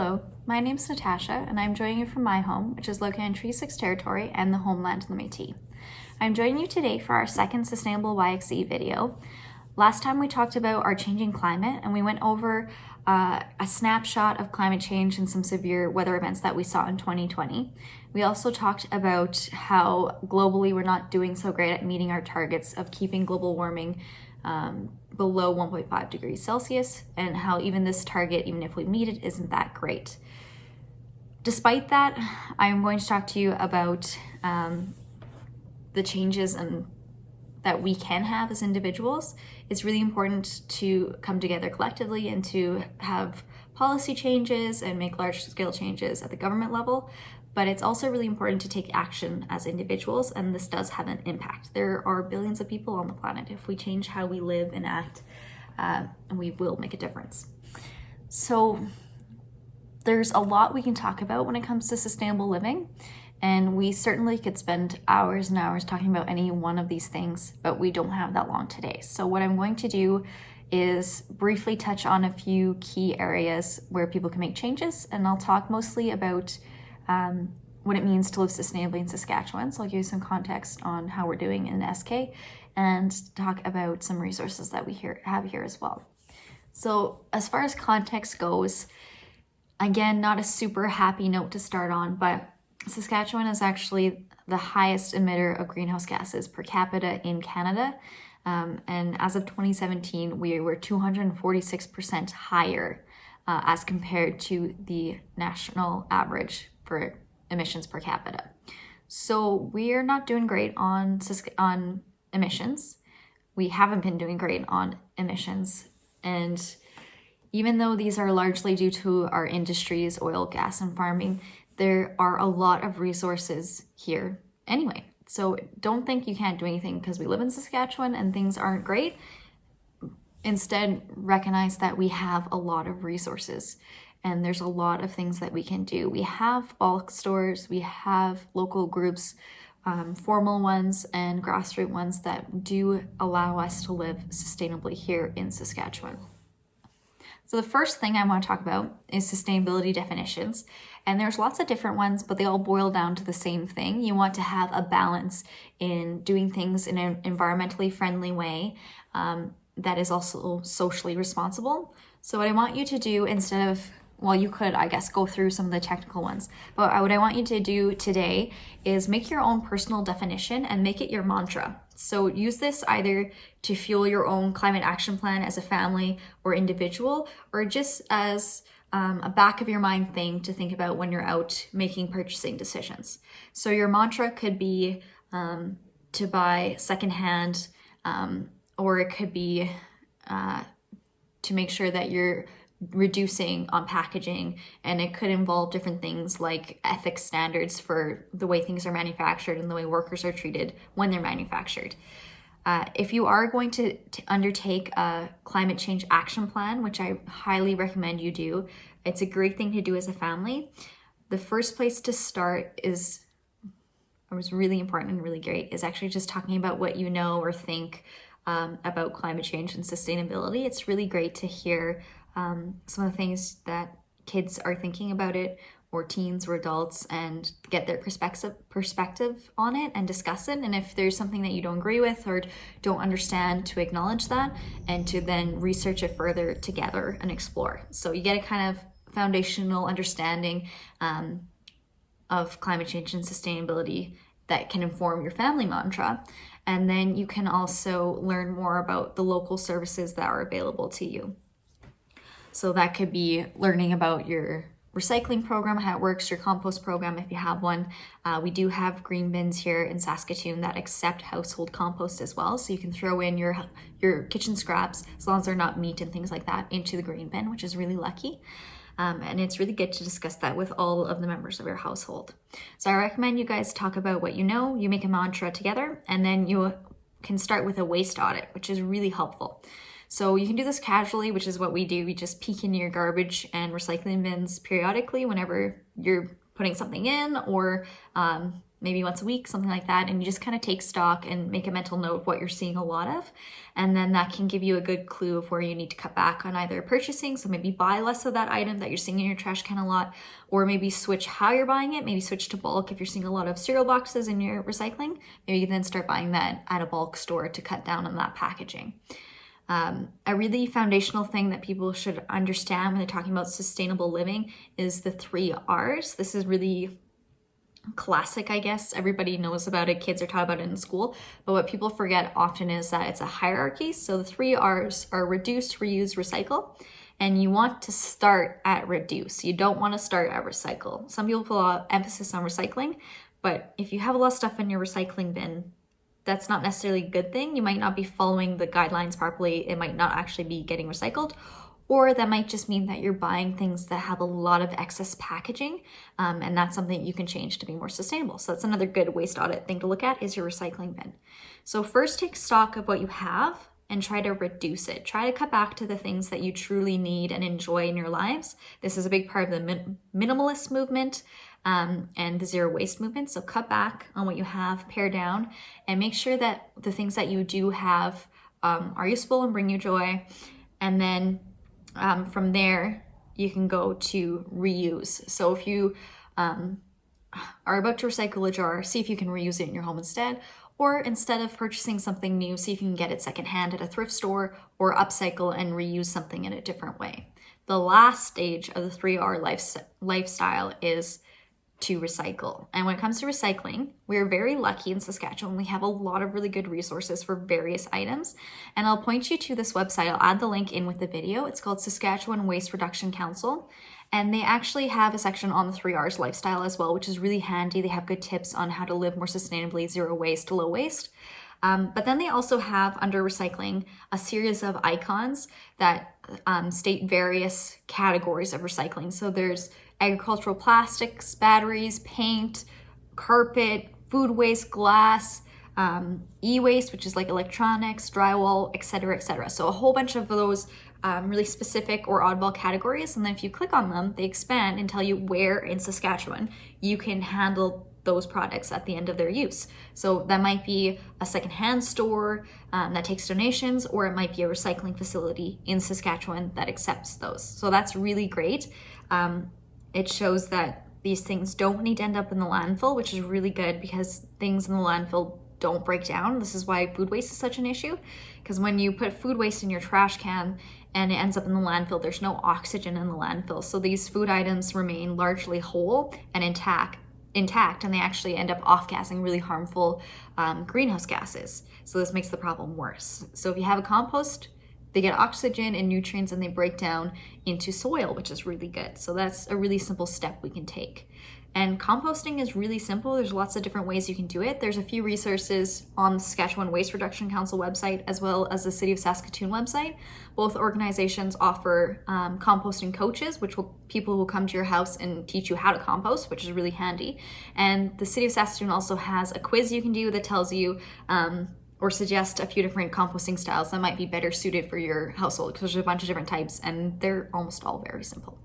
Hello, my name is Natasha and I'm joining you from my home, which is located in Treaty 6 territory and the homeland of the Métis. I'm joining you today for our second Sustainable YXE video. Last time we talked about our changing climate and we went over uh, a snapshot of climate change and some severe weather events that we saw in 2020. We also talked about how globally we're not doing so great at meeting our targets of keeping global warming um, below 1.5 degrees Celsius and how even this target, even if we meet it, isn't that great. Despite that, I'm going to talk to you about um, the changes and that we can have as individuals. It's really important to come together collectively and to have policy changes and make large scale changes at the government level, but it's also really important to take action as individuals, and this does have an impact. There are billions of people on the planet. If we change how we live and act, uh, we will make a difference. So there's a lot we can talk about when it comes to sustainable living, and we certainly could spend hours and hours talking about any one of these things, but we don't have that long today. So what I'm going to do is briefly touch on a few key areas where people can make changes, and I'll talk mostly about um, what it means to live sustainably in Saskatchewan. So I'll give you some context on how we're doing in SK and talk about some resources that we have here as well. So as far as context goes, again, not a super happy note to start on, but Saskatchewan is actually the highest emitter of greenhouse gases per capita in Canada. Um, and as of 2017, we were 246% higher uh, as compared to the national average for emissions per capita. So we're not doing great on, on emissions. We haven't been doing great on emissions. And even though these are largely due to our industries, oil, gas, and farming, there are a lot of resources here anyway. So don't think you can't do anything because we live in Saskatchewan and things aren't great. Instead, recognize that we have a lot of resources and there's a lot of things that we can do. We have bulk stores, we have local groups, um, formal ones and grassroots ones that do allow us to live sustainably here in Saskatchewan. So the first thing I want to talk about is sustainability definitions. And there's lots of different ones, but they all boil down to the same thing. You want to have a balance in doing things in an environmentally friendly way um, that is also socially responsible. So what I want you to do instead of well, you could, I guess, go through some of the technical ones. But what I want you to do today is make your own personal definition and make it your mantra. So use this either to fuel your own climate action plan as a family or individual, or just as um, a back of your mind thing to think about when you're out making purchasing decisions. So your mantra could be um, to buy secondhand, um, or it could be uh, to make sure that you're reducing on packaging and it could involve different things like ethics standards for the way things are manufactured and the way workers are treated when they're manufactured. Uh, if you are going to, to, undertake a climate change action plan, which I highly recommend you do, it's a great thing to do as a family. The first place to start is, was really important and really great, is actually just talking about what you know or think um, about climate change and sustainability. It's really great to hear um, some of the things that kids are thinking about it or teens or adults and get their perspective perspective on it and discuss it. And if there's something that you don't agree with or don't understand to acknowledge that and to then research it further together and explore. So you get a kind of foundational understanding um, of climate change and sustainability that can inform your family mantra. And then you can also learn more about the local services that are available to you so that could be learning about your recycling program, how it works, your compost program if you have one. Uh, we do have green bins here in Saskatoon that accept household compost as well. So you can throw in your, your kitchen scraps, as long as they're not meat and things like that, into the green bin, which is really lucky. Um, and it's really good to discuss that with all of the members of your household. So I recommend you guys talk about what you know, you make a mantra together, and then you can start with a waste audit, which is really helpful. So you can do this casually, which is what we do. We just peek in your garbage and recycling bins periodically whenever you're putting something in or um, maybe once a week, something like that. And you just kind of take stock and make a mental note of what you're seeing a lot of. And then that can give you a good clue of where you need to cut back on either purchasing. So maybe buy less of that item that you're seeing in your trash can a lot, or maybe switch how you're buying it. Maybe switch to bulk. If you're seeing a lot of cereal boxes in your recycling, maybe you then start buying that at a bulk store to cut down on that packaging. Um, a really foundational thing that people should understand when they're talking about sustainable living is the three R's. This is really classic, I guess. Everybody knows about it. Kids are taught about it in school. But what people forget often is that it's a hierarchy. So the three R's are reduce, reuse, recycle. And you want to start at reduce. You don't want to start at recycle. Some people put a lot of emphasis on recycling, but if you have a lot of stuff in your recycling bin, that's not necessarily a good thing. You might not be following the guidelines properly. It might not actually be getting recycled. Or that might just mean that you're buying things that have a lot of excess packaging um, and that's something you can change to be more sustainable. So that's another good waste audit thing to look at is your recycling bin. So first take stock of what you have and try to reduce it. Try to cut back to the things that you truly need and enjoy in your lives. This is a big part of the min- minimalist movement um, and the zero waste movement so cut back on what you have pare down and make sure that the things that you do have um, are useful and bring you joy and then um, from there, you can go to reuse. So if you um, are about to recycle a jar, see if you can reuse it in your home instead. Or instead of purchasing something new, see if you can get it secondhand at a thrift store or upcycle and reuse something in a different way. The last stage of the 3R lifestyle is to recycle. And when it comes to recycling, we're very lucky in Saskatchewan. We have a lot of really good resources for various items. And I'll point you to this website. I'll add the link in with the video. It's called Saskatchewan Waste Reduction Council. And they actually have a section on the 3Rs lifestyle as well, which is really handy. They have good tips on how to live more sustainably, zero waste, low waste. Um, but then they also have under recycling a series of icons that um, state various categories of recycling. So there's agricultural plastics, batteries, paint, carpet, food waste, glass, um, e-waste, which is like electronics, drywall, etc., etc. So a whole bunch of those um, really specific or oddball categories. And then if you click on them, they expand and tell you where in Saskatchewan you can handle those products at the end of their use. So that might be a secondhand store um, that takes donations, or it might be a recycling facility in Saskatchewan that accepts those. So that's really great. Um, it shows that these things don't need to end up in the landfill, which is really good because things in the landfill don't break down. This is why food waste is such an issue. Because when you put food waste in your trash can and it ends up in the landfill, there's no oxygen in the landfill. So these food items remain largely whole and intact, intact, and they actually end up off-gassing really harmful um, greenhouse gases. So this makes the problem worse. So if you have a compost they get oxygen and nutrients and they break down into soil, which is really good. So that's a really simple step we can take. And composting is really simple. There's lots of different ways you can do it. There's a few resources on the Saskatchewan Waste Reduction Council website as well as the City of Saskatoon website. Both organizations offer um, composting coaches, which will people will come to your house and teach you how to compost, which is really handy. And the City of Saskatoon also has a quiz you can do that tells you um, or suggest a few different composting styles that might be better suited for your household because there's a bunch of different types and they're almost all very simple.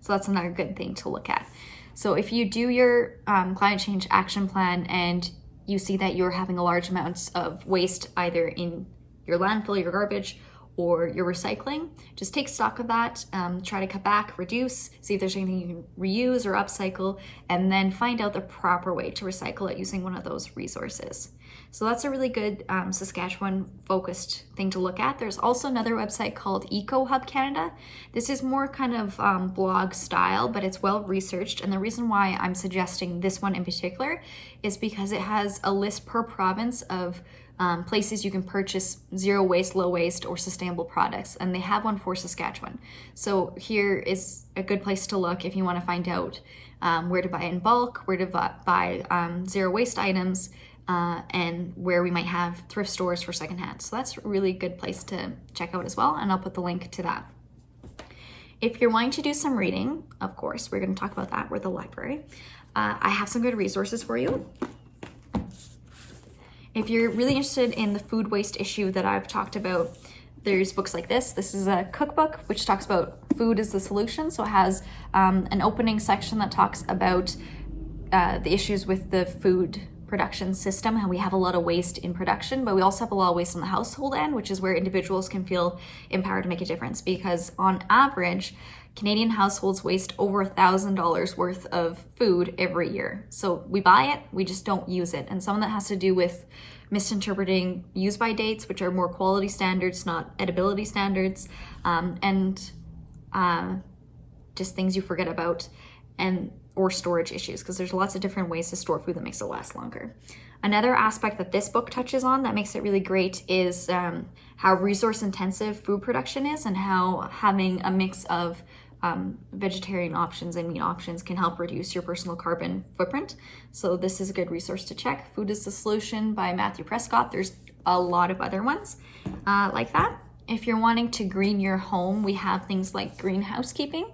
So that's another good thing to look at. So if you do your um, climate change action plan and you see that you're having a large amounts of waste either in your landfill, your garbage, or your recycling, just take stock of that, um, try to cut back, reduce, see if there's anything you can reuse or upcycle, and then find out the proper way to recycle it using one of those resources. So that's a really good um, Saskatchewan focused thing to look at. There's also another website called Eco Hub Canada. This is more kind of um, blog style, but it's well researched. And the reason why I'm suggesting this one in particular is because it has a list per province of um, places you can purchase zero waste, low waste, or sustainable products, and they have one for Saskatchewan. So here is a good place to look if you want to find out um, where to buy in bulk, where to buy um, zero waste items, uh, and where we might have thrift stores for secondhand. So that's a really good place to check out as well, and I'll put the link to that. If you're wanting to do some reading, of course, we're going to talk about that. We're the library. Uh, I have some good resources for you. If you're really interested in the food waste issue that I've talked about, there's books like this. This is a cookbook which talks about food as the solution. So it has um, an opening section that talks about uh, the issues with the food production system, how we have a lot of waste in production, but we also have a lot of waste on the household end, which is where individuals can feel empowered to make a difference. Because on average, Canadian households waste over a thousand dollars worth of food every year. So we buy it, we just don't use it. And some of that has to do with misinterpreting use by dates, which are more quality standards, not edibility standards, um, and uh, just things you forget about. And or storage issues because there's lots of different ways to store food that makes it last longer. Another aspect that this book touches on that makes it really great is um, how resource intensive food production is and how having a mix of um, vegetarian options and meat options can help reduce your personal carbon footprint. So this is a good resource to check. Food is the Solution by Matthew Prescott. There's a lot of other ones uh, like that. If you're wanting to green your home, we have things like green housekeeping.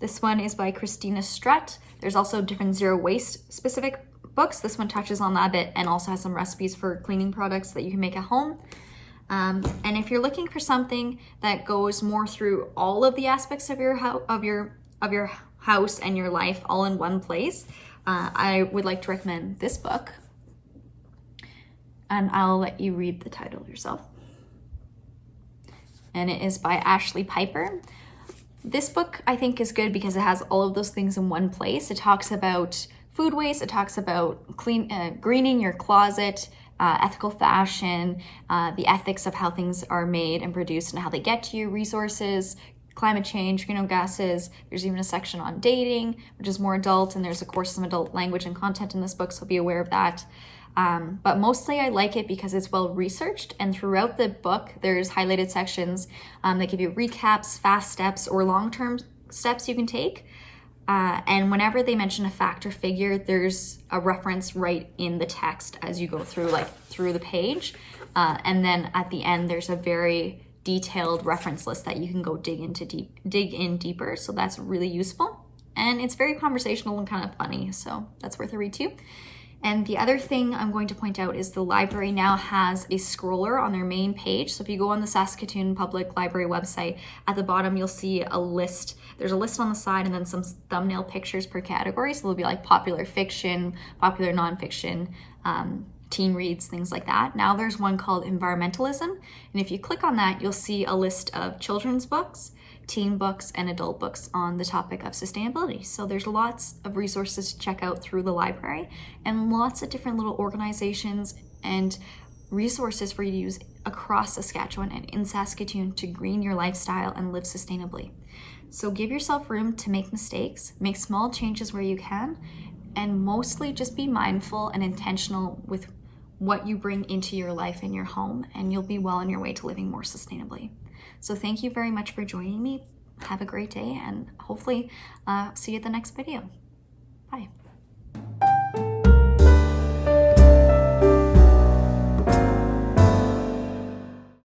This one is by Christina Strutt. There's also different zero waste specific books. This one touches on that a bit and also has some recipes for cleaning products that you can make at home. Um, and if you're looking for something that goes more through all of the aspects of your of your of your house and your life all in one place, uh, I would like to recommend this book. And I'll let you read the title yourself. And it is by Ashlee Piper. This book I think is good because it has all of those things in one place. It talks about food waste, it talks about clean, uh, greening your closet, uh, ethical fashion, uh, the ethics of how things are made and produced and how they get to you, resources, climate change, greenhouse gases. There's even a section on dating, which is more adult, and there's of course some adult language and content in this book, so be aware of that. Um, but mostly I like it because it's well researched and throughout the book there's highlighted sections um, that give you recaps, fast steps, or long-term steps you can take. Uh, and whenever they mention a fact or figure, there's a reference right in the text as you go through, like through the page. Uh, and then at the end, there's a very detailed reference list that you can go dig into deep, dig in deeper. So that's really useful. And it's very conversational and kind of funny. So that's worth a read too. And the other thing I'm going to point out is the library now has a scroller on their main page. So if you go on the Saskatoon Public Library website, at the bottom you'll see a list. There's a list on the side and then some thumbnail pictures per category. So there'll be like popular fiction, popular nonfiction, um, teen reads, things like that. Now there's one called environmentalism. And if you click on that, you'll see a list of children's books, teen books and adult books on the topic of sustainability. So there's lots of resources to check out through the library and lots of different little organizations and resources for you to use across Saskatchewan and in Saskatoon to green your lifestyle and live sustainably. So give yourself room to make mistakes, make small changes where you can, and mostly just be mindful and intentional with what you bring into your life and your home, and you'll be well on your way to living more sustainably. So thank you very much for joining me. Have a great day and hopefully uh, see you at the next video. Bye.